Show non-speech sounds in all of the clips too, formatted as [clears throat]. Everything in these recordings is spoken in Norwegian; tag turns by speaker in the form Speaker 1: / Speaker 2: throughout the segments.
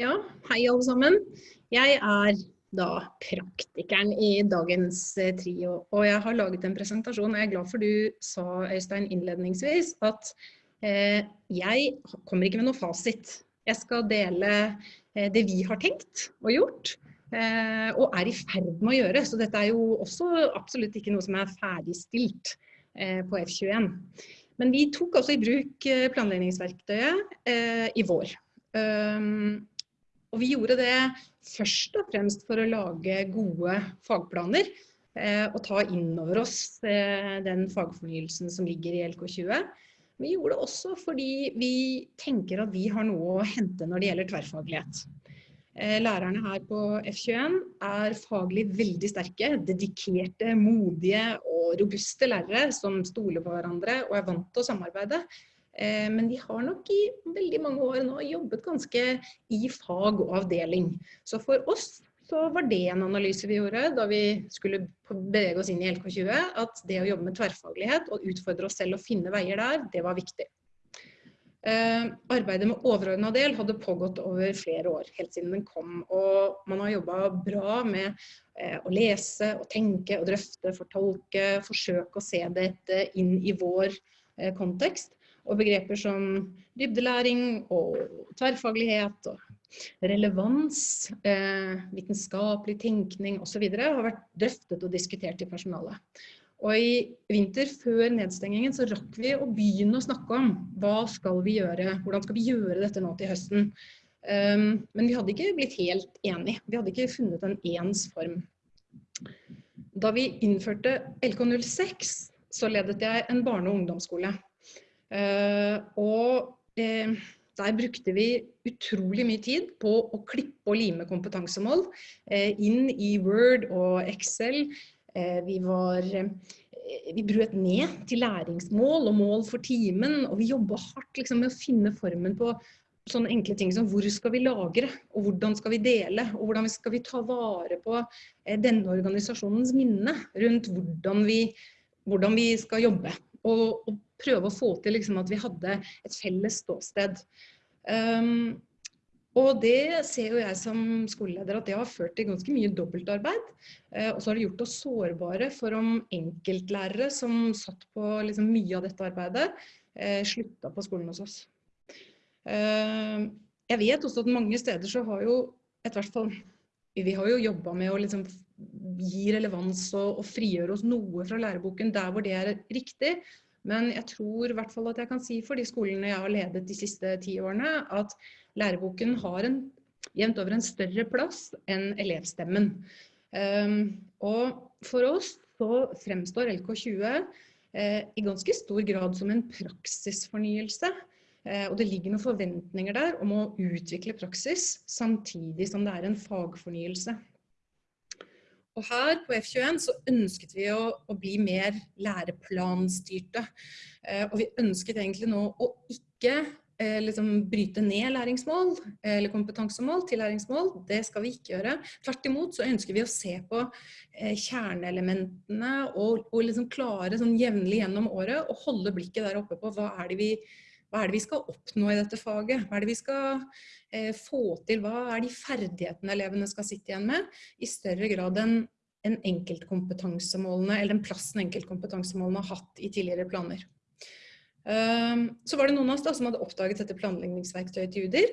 Speaker 1: Ja, hei alle sammen. Jeg er da praktikeren i dagens eh, trio, og jeg har laget en presentasjon. Jeg er glad for du sa, Øystein, innledningsvis at eh, jeg kommer ikke med noe fasit. Jeg skal dele eh, det vi har tenkt og gjort, eh, og er i ferd med å gjøre. Så dette er jo også absolutt ikke noe som er ferdigstilt eh, på F21. Men vi tok også i bruk planleggingsverktøyet i vår. Um, og vi gjorde det først og fremst for å lage gode fagplaner eh, og ta inn over oss eh, den fagfornyelsen som ligger i LK20. Vi gjorde det også fordi vi tenker at vi har noe å hente når det gjelder tverrfaglighet. Eh, lærerne her på F21 er faglig veldig sterke, dedikerte, modige og robuste lærere som stoler på hverandre og er vant til å samarbeide. Eh, men de har nok i veldig mange år nå jobbet ganske i fag og avdeling. Så for oss så var det en analyse vi gjorde da vi skulle bevege oss inn i LK20, at det å jobbe med tverrfaglighet og utfordre oss selv og finne veier der, det var viktig. Uh, arbeidet med overordna del hadde pågått over flere år, helt siden den kom. Og man har jobba bra med uh, å lese og tenke og drøfte, fortolke, forsøke å se dette inn i vår kontekst. Og begreper som dybdelæring og tverrfaglighet og relevans, eh, vitenskapelig tenkning osv. har vært drøftet og diskutert i personalet. Og i vinter før nedstengingen så rakk vi å begynne å snakke om hva skal vi gjøre, hvordan skal vi gjøre dette nå til høsten. Um, men vi hadde ikke blitt helt enige. Vi hadde ikke funnet en ens form. Da vi innførte LK06, så ledet jeg en barne- og ungdomsskole. Eh, og eh, der brukte vi utrolig mye tid på å klippe og lime kompetansemål eh, inn i Word og Excel. Vi var vi brøt ned til læringsmål og mål for timen, og vi jobba hardt liksom, med å finne formen på sånne enkle ting som hvor skal vi lagre, og hvordan skal vi dele, og hvordan skal vi ta vare på denne organisasjonens minne rundt hvordan vi, hvordan vi skal jobbe. Og, og prøve å få til liksom, at vi hadde et felles ståsted. Um, og det ser jo jeg som skoleleder at det har ført til ganske mye dobbeltarbeid. Uh, og så har det gjort oss sårbare for om enkeltlærere som satt på liksom, mye av dette arbeidet, uh, slutta på skolen hos oss. Uh, jeg vet også at mange steder så har jo et hvert fall vi har jo jobba med å liksom gi relevans og, og frigjøre oss noe fra læreboken der hvor det er riktig. Men jeg tror i hvert fall at jeg kan si for de skolene jeg har ledet de siste ti årene, at læreboken har en, jevnt over en større plass enn elevstemmen. Um, og for oss så fremstår LK20 eh, i ganske stor grad som en praksisfornyelse. Eh, og det ligger noen forventninger der om å utvikle praksis, samtidig som det er en fagfornyelse. Og her på F21 så ønsket vi å, å bli mer læreplanstyrte. Eh, og vi ønsket egentlig nå å ikke eh, liksom bryte ned læringsmål eller kompetansemål til læringsmål. Det skal vi ikke gjøre. Tvert imot så ønsker vi å se på kjerneelementene og, og liksom klare sånn jevnlig gjennom året og holde blikket der oppe på hva er det vi hva er det vi skal oppnå i dette faget? Hva er det vi skal eh, få til? Hva er de ferdighetene elevene skal sitte igjen med? I større grad enn en enkeltkompetansemålene, eller den plassen enkeltkompetansemålene har hatt i tidligere planer. Ehm, så var det noen av oss da, som hadde oppdaget dette planleggingsverktøyet til UDIR,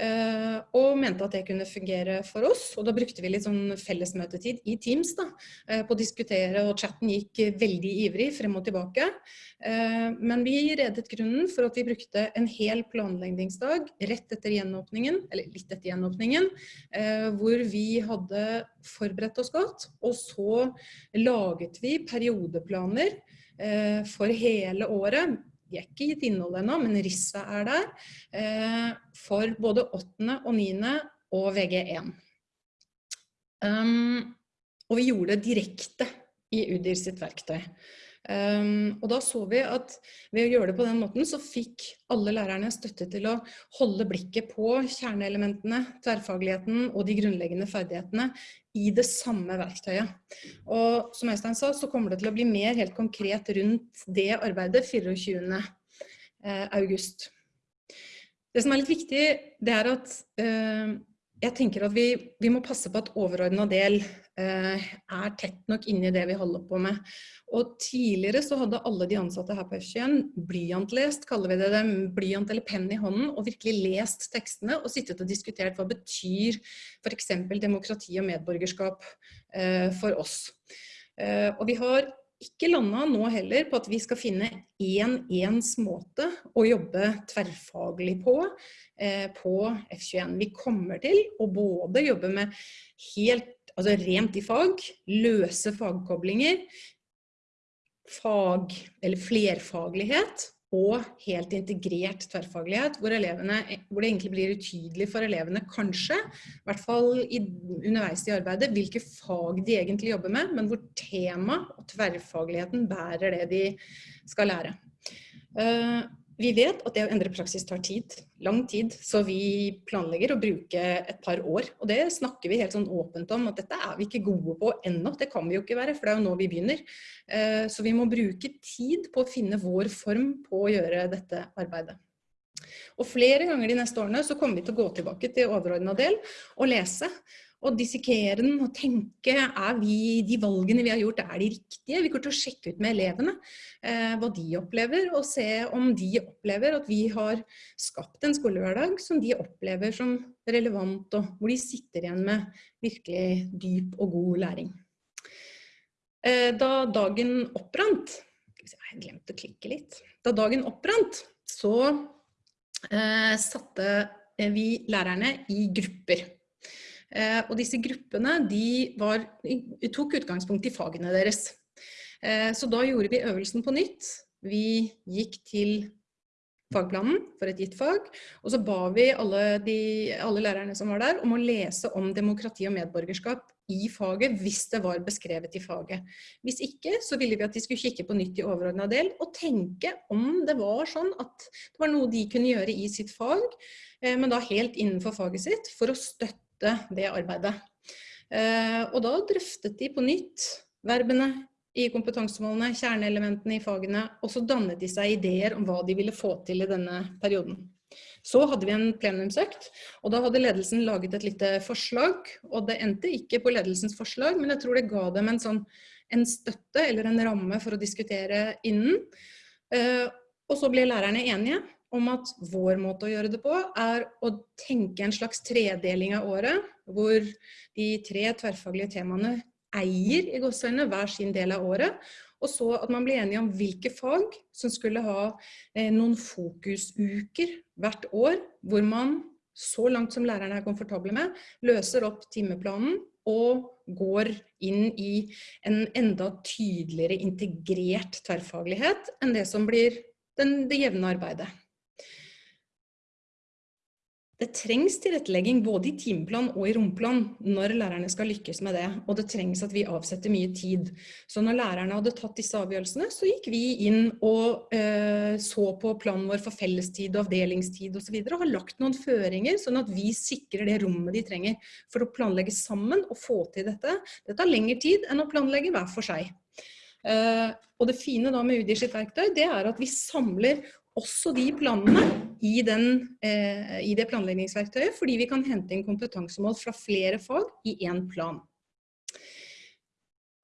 Speaker 1: eh, og mente at det kunne fungere for oss. Og da brukte vi litt sånn fellesmøtetid i Teams da, eh, på å diskutere, og chatten gikk veldig ivrig frem og tilbake. Eh, men vi redet grunnen for at vi brukte en hel planleggingsdag rett etter gjenåpningen, eller litt etter gjenåpningen, hvor vi hadde forberedt oss godt, og så laget vi periodeplaner for hele året de er ikke gitt innhold ennå, men RISA er der, eh, for både 8. og 9. og VG1. Um, og vi gjorde det direkte i UDIR sitt verktøy. Um, og da så vi at ved å gjøre det på den måten, så fikk alle lærerne støtte til å holde blikket på kjerneelementene, tverrfagligheten og de grunnleggende ferdighetene i det samme verktøyet. Og som Øystein sa, så kommer det til å bli mer helt konkret rundt det arbeidet 24. Eh, august. Det som er litt viktig, det er at eh, jeg tenker at vi, vi, må passe på at overordna del eh, er tett nok inni det vi holder på med. Og tidligere så hadde alle de ansatte her på F21 blyantlest, kaller vi det dem, blyant eller penn i hånden, og virkelig lest tekstene og sittet og diskutert hva betyr f.eks. demokrati og medborgerskap eh, for oss. Eh, og vi har ikke landa nå heller på at vi skal finne én ens måte å jobbe tverrfaglig på eh, på F21. Vi kommer til å både jobbe med helt, altså rent i fag, løse fagkoblinger, fag, eller flerfaglighet, og helt integrert tverrfaglighet, hvor, elevene, hvor, det egentlig blir utydelig for elevene, kanskje, i hvert fall i, underveis i arbeidet, hvilke fag de egentlig jobber med, men hvor tema og tverrfagligheten bærer det de skal lære. Uh, vi vet at det å endre praksis tar tid, lang tid, så vi planlegger å bruke et par år. Og det snakker vi helt sånn åpent om, at dette er vi ikke gode på ennå. Det kan vi jo ikke være, for det er jo nå vi begynner. Eh, så vi må bruke tid på å finne vår form på å gjøre dette arbeidet. Og flere ganger de neste årene så kommer vi til å gå tilbake til overordnet del og lese og dissekere den og tenke er vi, de valgene vi har gjort, er de riktige? Vi går til å sjekke ut med elevene eh, hva de opplever, og se om de opplever at vi har skapt en skolehverdag som de opplever som relevant, og hvor de sitter igjen med virkelig dyp og god læring. Eh, da dagen opprant, jeg glemte å klikke litt, da dagen opprant, så eh, satte vi lærerne i grupper. Eh, og disse gruppene var, tok utgangspunkt i fagene deres. Eh, så da gjorde vi øvelsen på nytt. Vi gikk til fagplanen for et gitt fag, og så ba vi alle, de, alle lærerne som var der om å lese om demokrati og medborgerskap i faget hvis det var beskrevet i faget. Hvis ikke, så ville vi at de skulle kikke på nytt i overordna del og tenke om det var sånn at det var noe de kunne gjøre i sitt fag, eh, men da helt innenfor faget sitt, for å støtte støtte det arbeidet. Eh, og da drøftet de på nytt verbene i kompetansemålene, kjerneelementene i fagene, og så dannet de seg ideer om hva de ville få til i denne perioden. Så hadde vi en plenumsøkt, og da hadde ledelsen laget et lite forslag, og det endte ikke på ledelsens forslag, men jeg tror det ga dem en, sånn, en støtte eller en ramme for å diskutere innen. Eh, og så ble lærerne enige, om at vår måte å gjøre det på er å tenke en slags tredeling av året, hvor de tre tverrfaglige temaene eier i godsøyne hver sin del av året, og så at man blir enige om hvilke fag som skulle ha eh, noen fokusuker hvert år, hvor man så langt som lærerne er komfortable med, løser opp timeplanen og går inn i en enda tydeligere integrert tverrfaglighet enn det som blir den, det jevne arbeidet. Det trengs tilrettelegging både i timeplan og i romplan når lærerne skal lykkes med det, og det trengs at vi avsetter mye tid. Så når lærerne hadde tatt disse avgjørelsene, så gikk vi inn og eh, så på planen vår for fellestid, og avdelingstid og så videre, og har lagt noen føringer, sånn at vi sikrer det rommet de trenger for å planlegge sammen og få til dette. Det tar lengre tid enn å planlegge hver for seg. Uh, og det fine da med UDI sitt verktøy, det er at vi samler også de planene i, den, eh, i, det planleggingsverktøyet, fordi vi kan hente inn kompetansemål fra flere fag i én plan.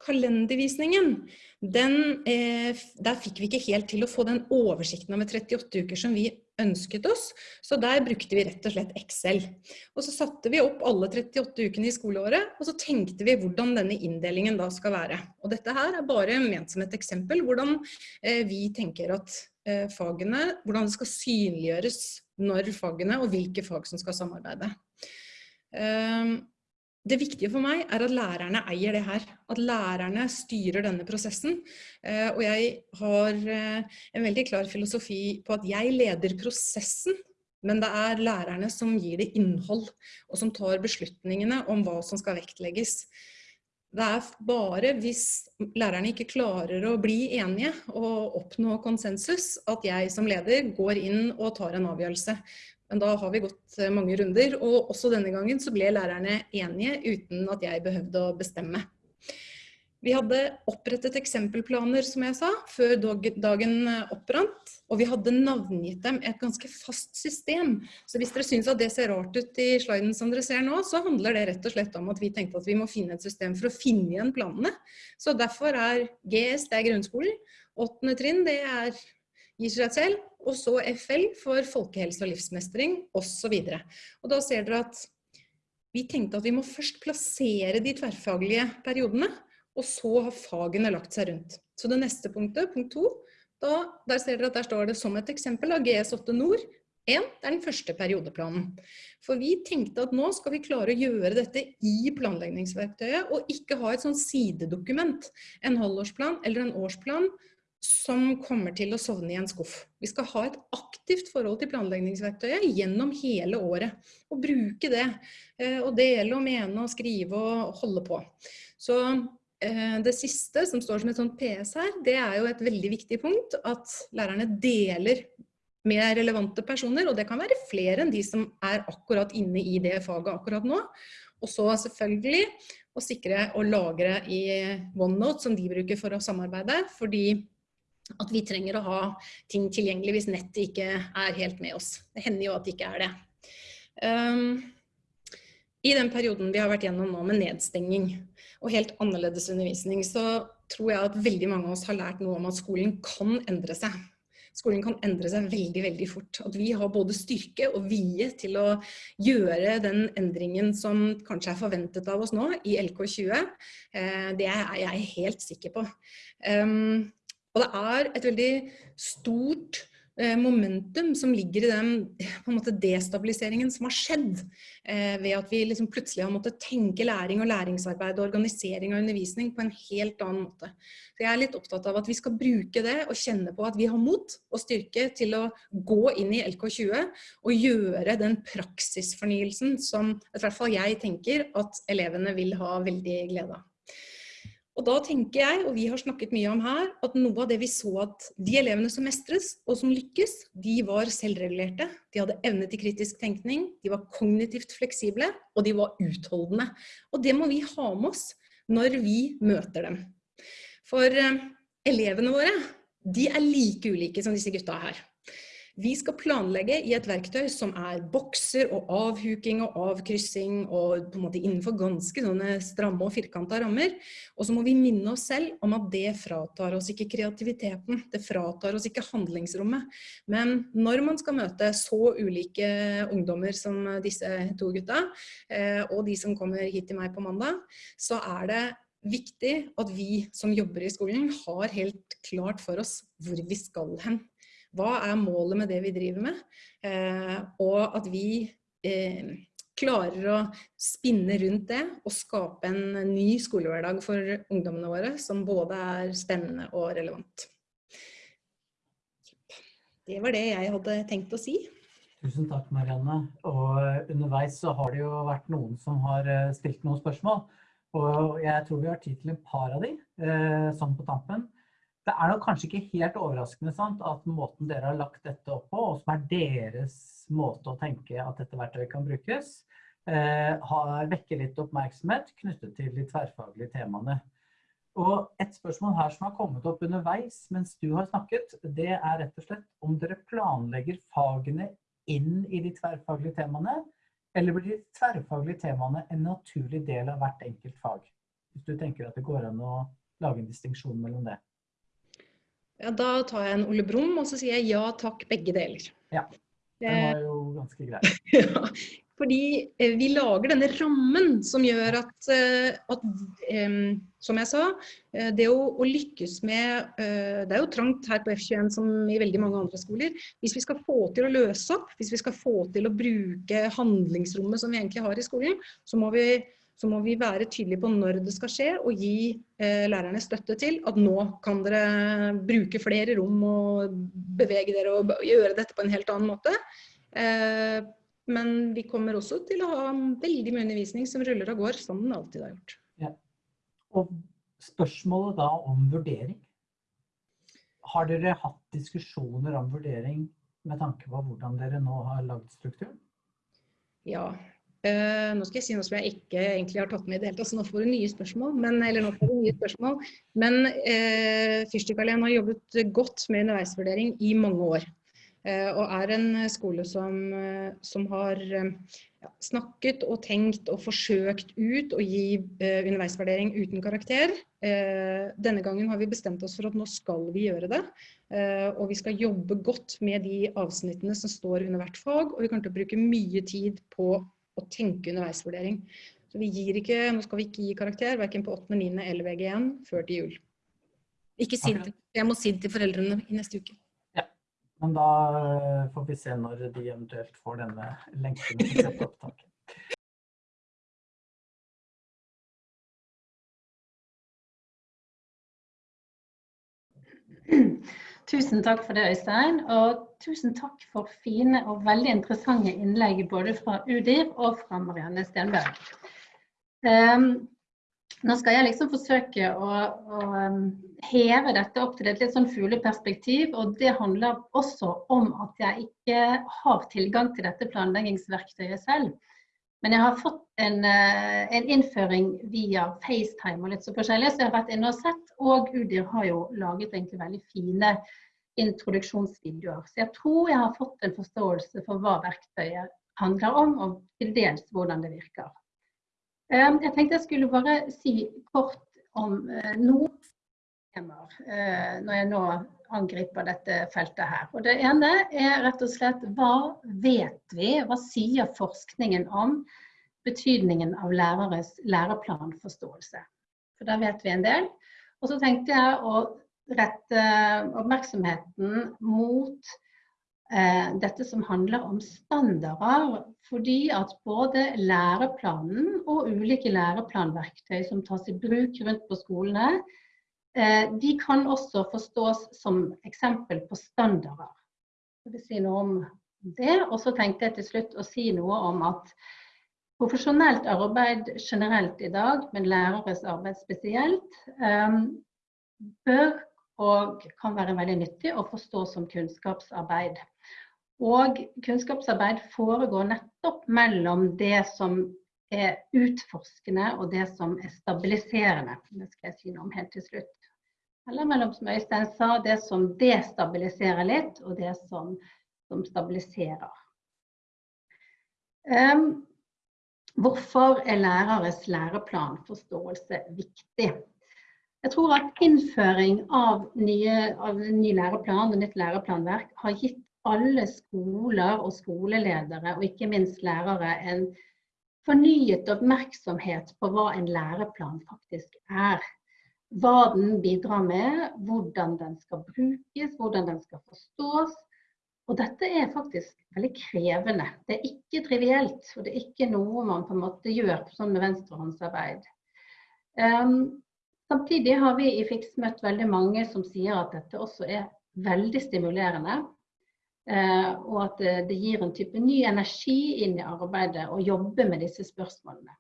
Speaker 1: Kalendervisningen, den, eh, der fikk vi ikke helt til å få den oversikten over 38 uker som vi ønsket oss, så der brukte vi rett og slett Excel. Og så satte vi opp alle 38 ukene i skoleåret, og så tenkte vi hvordan denne inndelingen da skal være. Og dette her er bare ment som et eksempel, hvordan eh, vi tenker at Eh, fagene, hvordan det skal synliggjøres når fagene og hvilke fag som skal samarbeide. Ehm, det viktige for meg er at lærerne eier det her, at lærerne styrer denne prosessen. Eh, og jeg har eh, en veldig klar filosofi på at jeg leder prosessen, men det er lærerne som gir det innhold, og som tar beslutningene om hva som skal vektlegges. Det er bare hvis lærerne ikke klarer å bli enige og oppnå konsensus, at jeg som leder går inn og tar en avgjørelse. Men da har vi gått eh, mange runder, og også denne gangen så ble lærerne enige uten at jeg behøvde å bestemme. Vi hadde opprettet eksempelplaner, som jeg sa, før dagen opprant. Og vi hadde navngitt dem et ganske fast system. Så hvis dere syns at det ser rart ut i sliden som dere ser nå, så handler det rett og slett om at vi tenkte at vi må finne et system for å finne igjen planene. Så derfor er GS det er grunnskolen. Åttende trinn det er selv. Og så FL for folkehelse og livsmestring osv. Da ser dere at vi tenkte at vi må først plassere de tverrfaglige periodene og så har fagene lagt seg rundt. Så det neste punktet, punkt to, da, der ser dere at der står det som et eksempel av GS8 Nord. 1, det er den første periodeplanen. For vi tenkte at nå skal vi klare å gjøre dette i planleggingsverktøyet, og ikke ha et sånn sidedokument, en halvårsplan eller en årsplan, som kommer til å sovne i en skuff. Vi skal ha et aktivt forhold til planleggingsverktøyet gjennom hele året, og bruke det. Eh, og dele og mene og skrive og holde på. Så Eh, det siste som står som et sånt PS her, det er jo et veldig viktig punkt. At lærerne deler med relevante personer, og det kan være flere enn de som er akkurat inne i det faget akkurat nå. Og så selvfølgelig å sikre og lagre i OneNote som de bruker for å samarbeide, fordi at vi trenger å ha ting tilgjengelig hvis nettet ikke er helt med oss. Det hender jo at det ikke er det. Um, I den perioden vi har vært gjennom nå med nedstenging, og helt annerledes undervisning, så tror jeg at veldig mange av oss har lært noe om at skolen kan endre seg. Skolen kan endre seg veldig veldig fort. At vi har både styrke og vilje til å gjøre den endringen som kanskje er forventet av oss nå i LK20, eh, det er jeg helt sikker på. Ehm, og det er et veldig stort Eh, momentum som ligger i den destabiliseringen som har skjedd eh, ved at vi liksom plutselig har måttet tenke læring og læringsarbeid og organisering av undervisning på en helt annen måte. Så jeg er litt opptatt av at vi skal bruke det og kjenne på at vi har mot og styrke til å gå inn i LK20 og gjøre den praksisfornyelsen som i hvert fall jeg tenker at elevene vil ha veldig glede av. Og da tenker jeg, og vi har snakket mye om her, at noe av det vi så at de elevene som mestres og som lykkes, de var selvregulerte. De hadde evne til kritisk tenkning, de var kognitivt fleksible, og de var utholdende. Og det må vi ha med oss når vi møter dem. For eh, elevene våre, de er like ulike som disse gutta her. Vi skal planlegge i et verktøy som er bokser og avhuking og avkryssing og på en måte innenfor ganske sånne stramme og firkanta rammer. Og så må vi minne oss selv om at det fratar oss ikke kreativiteten. Det fratar oss ikke handlingsrommet. Men når man skal møte så ulike ungdommer som disse to gutta, eh, og de som kommer hit til meg på mandag, så er det viktig at vi som jobber i skolen har helt klart for oss hvor vi skal hen. Hva er målet med det vi driver med? Eh, og at vi eh, klarer å spinne rundt det og skape en ny skolehverdag for ungdommene våre som både er spennende og relevant. Det var det jeg hadde tenkt å si.
Speaker 2: Tusen takk, Marianne. Og underveis så har det jo vært noen som har eh, stilt noen spørsmål. Og jeg tror vi har tid til en par av de, sånn på tampen. Det er nok kanskje ikke helt overraskende sant, at måten dere har lagt dette opp på, og som er deres måte å tenke at dette verktøyet kan brukes, eh, har vekker litt oppmerksomhet knyttet til de tverrfaglige temaene. Og et spørsmål her som har kommet opp underveis mens du har snakket, det er rett og slett om dere planlegger fagene inn i de tverrfaglige temaene, eller blir de tverrfaglige temaene en naturlig del av hvert enkelt fag? Hvis du tenker at det går an å lage en distinksjon mellom det.
Speaker 1: Ja, da tar jeg en Ole Brumm, og så sier jeg ja takk, begge deler.
Speaker 2: Ja, det var jo ganske greit. [laughs]
Speaker 1: ja, fordi eh, vi lager denne rammen som gjør at, eh, at som jeg sa, eh, det å, å lykkes med Det er jo trangt her på F21 som i veldig mange andre skoler. Hvis vi skal få til å løse opp, hvis vi skal få til å bruke handlingsrommet som vi egentlig har i skolen, så må vi så må vi være tydelige på når det skal skje, og gi eh, lærerne støtte til at nå kan dere bruke flere rom og bevege dere og gjøre dette på en helt annen måte. Eh, men vi kommer også til å ha veldig mye undervisning som ruller og går, som den alltid har gjort. Ja.
Speaker 2: Og spørsmålet da om vurdering. Har dere hatt diskusjoner om vurdering med tanke på hvordan dere nå har lagd strukturen?
Speaker 1: Ja, Uh, nå skal jeg si noe som jeg ikke egentlig har tatt med i det hele tatt, så nå får du nye spørsmål. Men, eller nå får du nye spørsmål. Men uh, Fyrstikkalleen har jobbet godt med underveisvurdering i mange år. Uh, og er en skole som, som har ja, snakket og tenkt og forsøkt ut å gi underveisvurdering uten karakter. denne gangen har vi bestemt oss for at nå skal vi gjøre det. og vi skal jobbe godt med de avsnittene som står under hvert fag. Og vi kommer til å bruke mye tid på å tenke underveisvurdering. Så vi gir ikke, nå skal vi ikke gi karakter, verken på 8., 9. eller VG1 før til jul. Ikke si det, jeg må si det til foreldrene i neste uke.
Speaker 2: Ja, men da eh, får vi se når de eventuelt får denne lenken til opptaket. [clears throat]
Speaker 3: Tusen takk for det, Øystein. Og tusen takk for fine og veldig interessante innlegg både fra UDIR og fra Marianne Stenberg. Um, nå skal jeg liksom forsøke å, å um, heve dette opp til et litt sånn fugleperspektiv. Og det handler også om at jeg ikke har tilgang til dette planleggingsverktøyet selv. Men jeg har fått en, uh, en innføring via FaceTime og litt så forskjellig, så jeg har vært inne og sett. Og UDIR har jo laget egentlig veldig fine introduksjonsvideoer. Så jeg tror jeg har fått en forståelse for hva verktøyet handler om, og til dels hvordan det virker. Ehm, jeg tenkte jeg skulle bare si kort om eh, noen temaer eh, når jeg nå angriper dette feltet her. Og Det ene er rett og slett hva vet vi, hva sier forskningen om betydningen av læreres læreplanforståelse? For da vet vi en del. Og så tenkte jeg å rette oppmerksomheten mot eh, dette som handler om standarder. Fordi at både læreplanen og ulike læreplanverktøy som tas i bruk rundt på skolene, de kan også forstås som eksempel på standarder. Jeg vil si noe om det. Og så tenkte jeg til slutt å si noe om at profesjonelt arbeid generelt i dag, men læreres arbeid spesielt, eh, bør og kan være veldig nyttig å forstå som kunnskapsarbeid. Og kunnskapsarbeid foregår nettopp mellom det som er utforskende og det som er stabiliserende. Det skal jeg si noe om helt til slutt. Eller mellom, som Øystein sa, det som destabiliserer litt, og det som, som stabiliserer. Um, hvorfor er læreres læreplanforståelse viktig? Jeg tror at innføring av, nye, av ny læreplan og nytt læreplanverk har gitt alle skoler og skoleledere, og ikke minst lærere, en fornyet oppmerksomhet på hva en læreplan faktisk er. Hva den bidrar med, hvordan den skal brukes, hvordan den skal forstås. Og dette er faktisk veldig krevende. Det er ikke trivielt, og det er ikke noe man på en måte gjør sånn med venstrehåndsarbeid. Um, Samtidig har vi i FIX møtt veldig mange som sier at dette også er veldig stimulerende. Uh, og at det gir en type ny energi inn i arbeidet å jobbe med disse spørsmålene.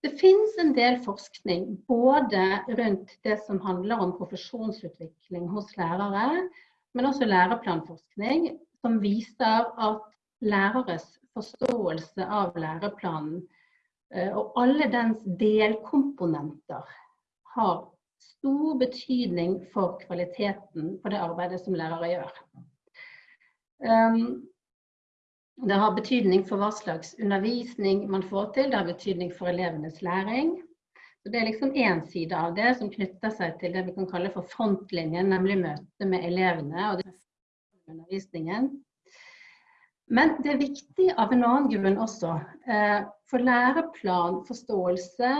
Speaker 3: Det finnes en del forskning både rundt det som handler om profesjonsutvikling hos lærere, men også læreplanforskning, som viser at læreres forståelse av læreplanen Eh, og alle dens delkomponenter har stor betydning for kvaliteten på det arbeidet som lærere gjør. Um, det har betydning for hva slags undervisning man får til, det har betydning for elevenes læring. Så Det er liksom én side av det som knytter seg til det vi kan kalle for frontlinjen, nemlig møtet med elevene og undervisningen. Men det er viktig av en annen grunn også. Eh, for læreplanforståelse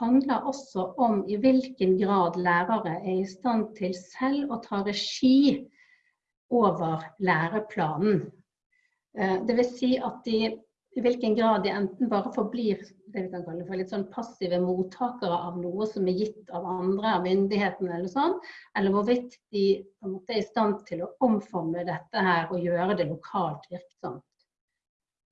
Speaker 3: handler også om i hvilken grad lærere er i stand til selv å ta regi over læreplanen. Eh, Dvs. Si at de i hvilken grad de enten bare forblir det vi kan kalle for litt sånn passive mottakere av noe som er gitt av andre, av myndighetene eller sånn, eller hvorvidt de er i stand til å omforme dette her og gjøre det lokalt virksomt.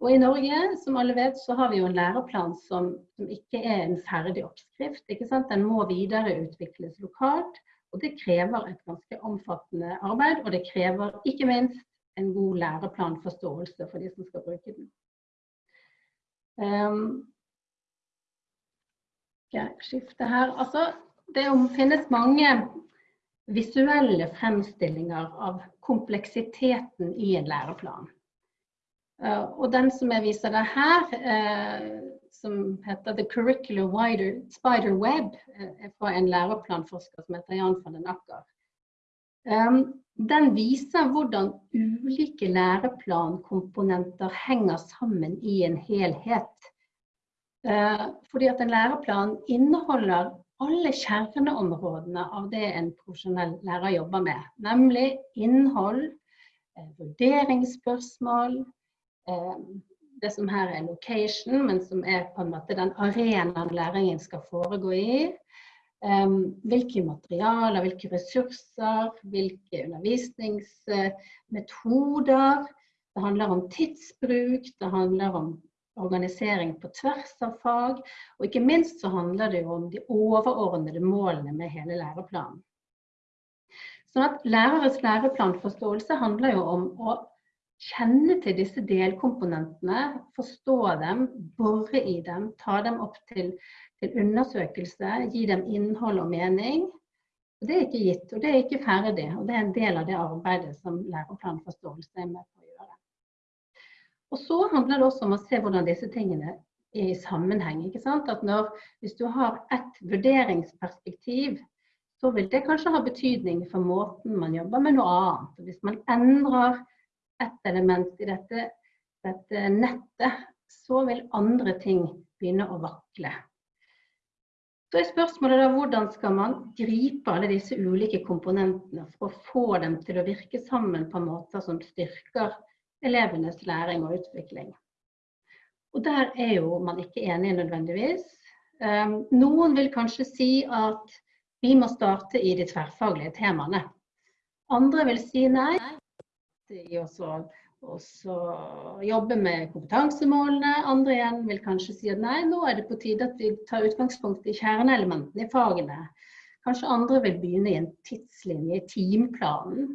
Speaker 3: Og I Norge som alle vet, så har vi jo en læreplan som, som ikke er en ferdig oppskrift. ikke sant? Den må videreutvikles lokalt. og Det krever et ganske omfattende arbeid, og det krever ikke minst en god læreplanforståelse for de som skal bruke den. Um, jeg skifte her? Altså, det finnes mange visuelle fremstillinger av kompleksiteten i en læreplan. Uh, og den som jeg viser deg her, uh, som heter The Curricular Spider Web, uh, er fra en læreplanforsker som heter Jan van den Akker. Den viser hvordan ulike læreplankomponenter henger sammen i en helhet. fordi at en læreplan inneholder alle kjerneområdene av det en profesjonell lærer jobber med. Nemlig innhold, eh, vurderingsspørsmål, eh, det som her er location, men som er på en måte den arenaen læringen skal foregå i. Hvilke materialer, hvilke ressurser, hvilke undervisningsmetoder. Det handler om tidsbruk, det handler om organisering på tvers av fag. Og ikke minst så handler det jo om de overordnede målene med hele læreplanen. Sånn at Læreres læreplanforståelse handler jo om å kjenne til disse delkomponentene, forstå dem, bore i dem, ta dem opp til, til undersøkelse, gi dem innhold og mening. Og Det er ikke gitt, og det er ikke ferdig. Og det er en del av det arbeidet som læreplanforståelse er med på. Og så handler det også om å se hvordan disse tingene er i sammenheng. ikke sant? At når, Hvis du har ett vurderingsperspektiv, så vil det kanskje ha betydning for måten man jobber med noe annet. Hvis man endrer et element i dette, dette nettet, så vil andre ting begynne å vakle. Så er spørsmålet da hvordan skal man gripe alle disse ulike komponentene for å få dem til å virke sammen på måter som styrker elevenes læring og utvikling. Og der er jo man ikke enig nødvendigvis. Um, noen vil kanskje si at vi må starte i de tverrfaglige temaene. Andre vil si nei. I også jobbe med kompetansemålene. Andre igjen vil kanskje si at nei, nå er det på tide at vi tar utgangspunkt i kjerneelementene i fagene. Kanskje andre vil begynne i en tidslinje i timeplanen.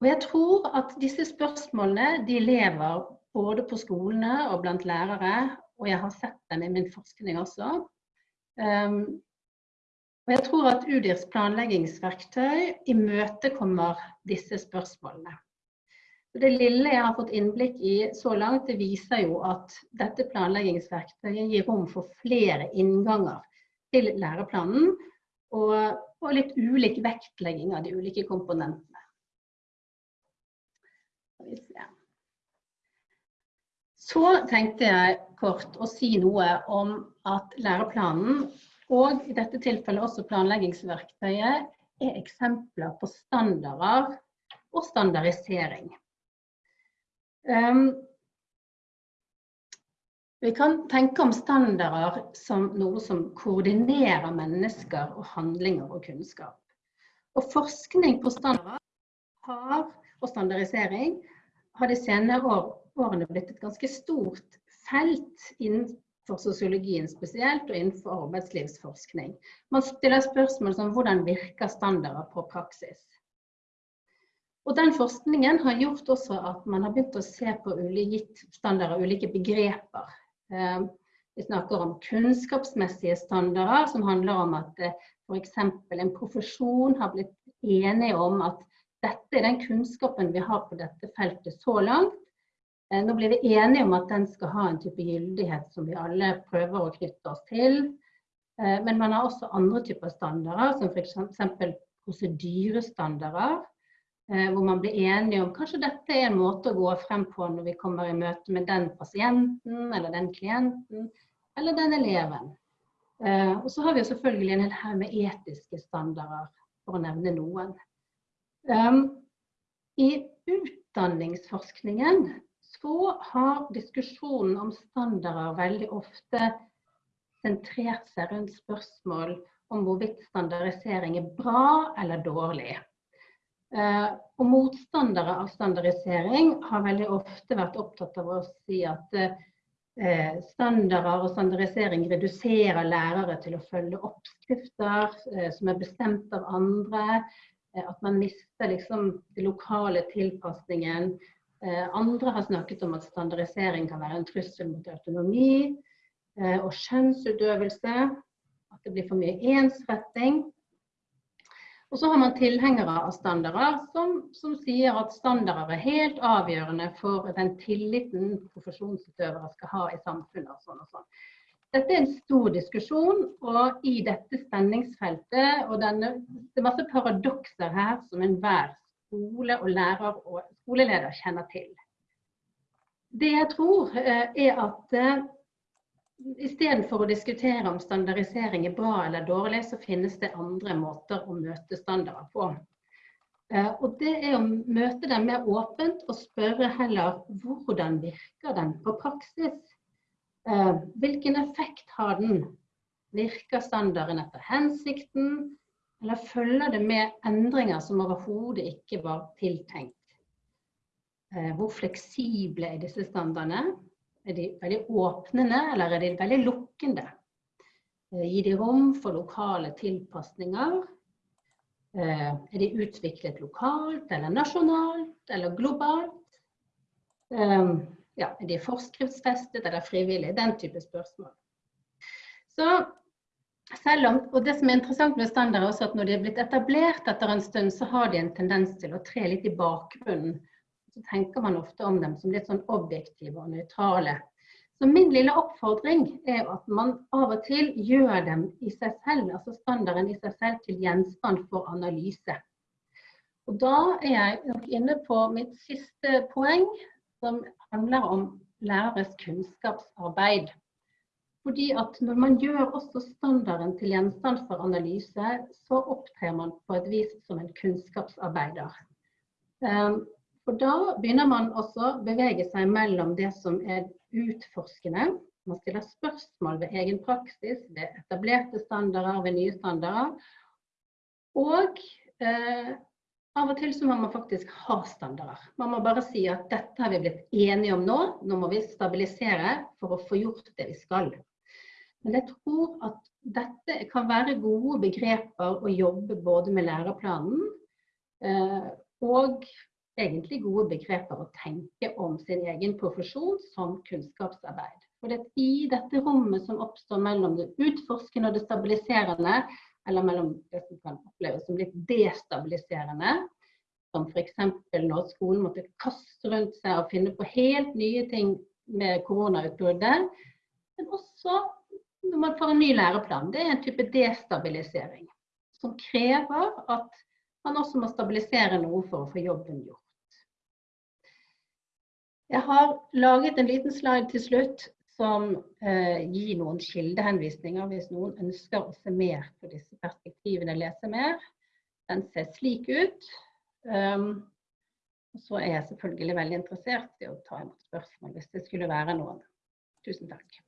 Speaker 3: Og jeg tror at disse spørsmålene de lever både på skolene og blant lærere, og jeg har sett dem i min forskning også. Um, og jeg tror at UDIRs planleggingsverktøy imøtekommer disse spørsmålene. Det lille jeg har fått innblikk i så langt, det viser jo at dette planleggingsverktøyet gir rom for flere innganger til læreplanen, og, og litt ulik vektlegging av de ulike komponentene. Så tenkte jeg kort å si noe om at læreplanen, og i dette tilfellet også planleggingsverktøyet, er eksempler på standarder og standardisering. Um, vi kan tenke om standarder som noe som koordinerer mennesker og handlinger og kunnskap. Og forskning på standarder har og standardisering har de senere år, årene blitt et ganske stort felt innenfor sosiologien spesielt, og innenfor arbeidslivsforskning. Man stiller spørsmål som hvordan virker standarder på praksis. Og Den forskningen har gjort også at man har begynt å se på ulike standarder, ulike begreper. Eh, vi snakker om kunnskapsmessige standarder, som handler om at eh, f.eks. en profesjon har blitt enige om at dette er den kunnskapen vi har på dette feltet så langt. Eh, nå blir vi enige om at den skal ha en type gyldighet som vi alle prøver å knytte oss til. Eh, men man har også andre typer standarder, som f.eks. prosedyrestandarder. Eh, hvor man blir enige om kanskje dette er en måte å gå frem på når vi kommer i møte med den pasienten eller den klienten eller den eleven. Og så har vi selvfølgelig en hel haug med etiske standarder, for å nevne noen. I utdanningsforskningen så har diskusjonen om standarder veldig ofte sentrert seg rundt spørsmål om hvorvidt standardisering er bra eller dårlig. Uh, og motstandere av standardisering har veldig ofte vært opptatt av å si at uh, standarder og standardisering reduserer lærere til å følge oppskrifter uh, som er bestemt av andre. Eh, at man mister liksom den lokale tilpasningen. Eh, andre har snakket om at standardisering kan være en trussel mot autonomi eh, og skjønnsutøvelse. At det blir for mye ensretting. Og så har man tilhengere av standarder som, som, sier at standarder er helt avgjørende for den tilliten profesjonsutøvere skal ha i samfunnet. og sånn og sånn. Dette er en stor diskusjon, og i dette spenningsfeltet og denne, Det er masse paradokser her som enhver skole og lærer og skoleleder kjenner til. Det jeg tror, eh, er at eh, istedenfor å diskutere om standardisering er bra eller dårlig, så finnes det andre måter å møte standarder på. Eh, og det er å møte dem mer åpent og spørre heller hvordan virker den på praksis? Hvilken effekt har den? Virker standarden etter hensikten? Eller følger det med endringer som overhodet ikke var tiltenkt? Eh, hvor fleksible er disse standardene? Er de veldig åpnende, eller er de veldig lukkende? Eh, gir de rom for lokale tilpasninger? Eh, er de utviklet lokalt, eller nasjonalt, eller globalt? Ja, er de forskriftsfestet eller frivillige? Den type spørsmål. Så selv om, og det som er interessant med standard er også at Når de er blitt etablert etter en stund, så har de en tendens til å tre litt i bakgrunnen. Så tenker man ofte om dem som litt sånn objektive og nøytrale. Så min lille oppfordring er at man av og til gjør dem i seg selv, altså standarden i seg selv, til gjenstand for analyse. Og da er jeg nok inne på mitt siste poeng, som handler om læreres kunnskapsarbeid. Fordi at når man gjør også standarden til gjenstand for analyse, så opptrer man på et vis som en kunnskapsarbeider. Ehm, for da begynner man også å bevege seg mellom det som er utforskende. Man stiller spørsmål ved egen praksis, ved etablerte standarder, ved nye standarder. Og eh, av og til så må man faktisk ha standarder. Man må bare si at dette har vi blitt enige om nå, nå må vi stabilisere for å få gjort det vi skal. Men jeg tror at dette kan være gode begreper å jobbe både med læreplanen eh, og egentlig gode begreper å tenke om sin egen profesjon som kunnskapsarbeid. For det er I dette rommet som oppstår mellom det utforskende og det stabiliserende, eller mellom det som kan oppleves som litt destabiliserende, som f.eks. når skolen måtte kaste rundt seg og finne på helt nye ting med koronautbruddet, men også når man får en ny læreplan, det er en type destabilisering. Som krever at man også må stabilisere noe for å få jobben gjort. Jeg har laget en liten slide til slutt som eh, gir noen kildehenvisninger hvis noen ønsker å se mer på disse perspektivene, lese mer. Den ser slik ut. Um, så er jeg selvfølgelig veldig interessert i å ta imot spørsmål hvis det skulle være noen. Tusen takk.